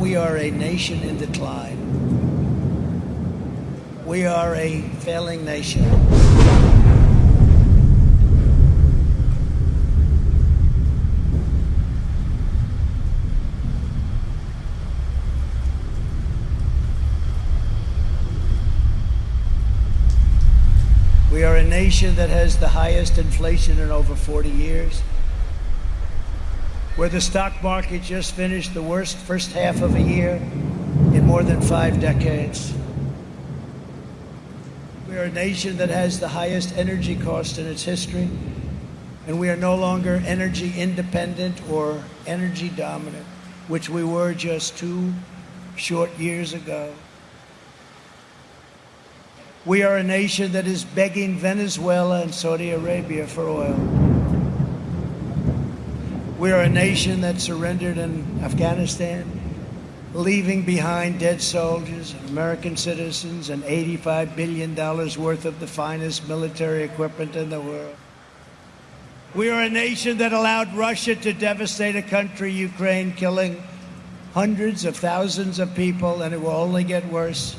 We are a nation in decline. We are a failing nation. We are a nation that has the highest inflation in over 40 years. Where the stock market just finished the worst first half of a year in more than five decades. We are a nation that has the highest energy cost in its history, and we are no longer energy independent or energy dominant, which we were just two short years ago. We are a nation that is begging Venezuela and Saudi Arabia for oil. We are a nation that surrendered in Afghanistan, leaving behind dead soldiers, American citizens, and $85 billion worth of the finest military equipment in the world. We are a nation that allowed Russia to devastate a country, Ukraine, killing hundreds of thousands of people, and it will only get worse.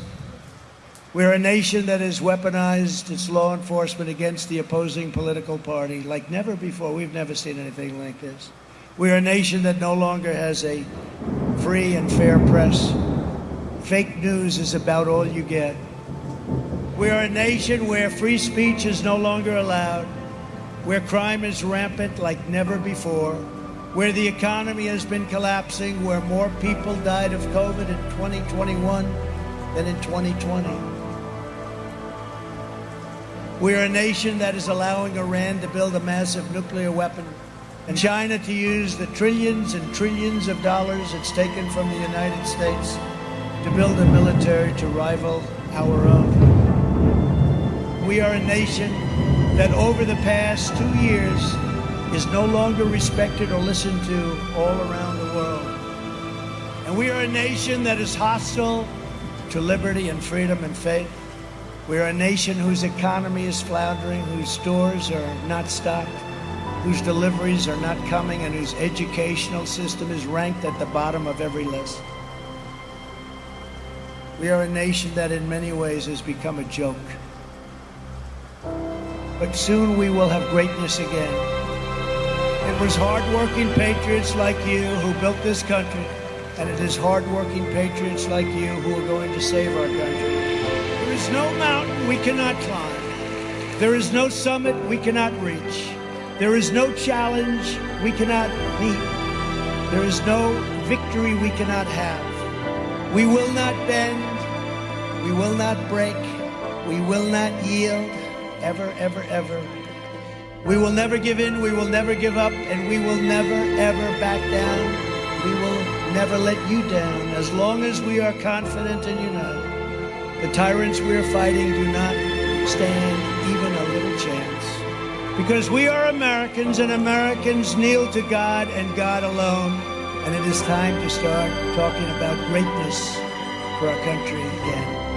We're a nation that has weaponized its law enforcement against the opposing political party like never before. We've never seen anything like this. We're a nation that no longer has a free and fair press. Fake news is about all you get. We are a nation where free speech is no longer allowed, where crime is rampant like never before, where the economy has been collapsing, where more people died of COVID in 2021 than in 2020. We are a nation that is allowing Iran to build a massive nuclear weapon and China to use the trillions and trillions of dollars it's taken from the United States to build a military to rival our own. We are a nation that over the past two years is no longer respected or listened to all around the world. And we are a nation that is hostile to liberty and freedom and faith. We're a nation whose economy is floundering, whose stores are not stocked, whose deliveries are not coming, and whose educational system is ranked at the bottom of every list. We are a nation that in many ways has become a joke. But soon we will have greatness again. It was hardworking patriots like you who built this country, and it is hardworking patriots like you who are going to save our country. There is no mountain we cannot climb. There is no summit we cannot reach. There is no challenge we cannot meet. There is no victory we cannot have. We will not bend. We will not break. We will not yield. Ever, ever, ever. We will never give in. We will never give up. And we will never, ever back down. We will never let you down as long as we are confident and united. The tyrants we are fighting do not stand even a little chance. Because we are Americans and Americans kneel to God and God alone. And it is time to start talking about greatness for our country again.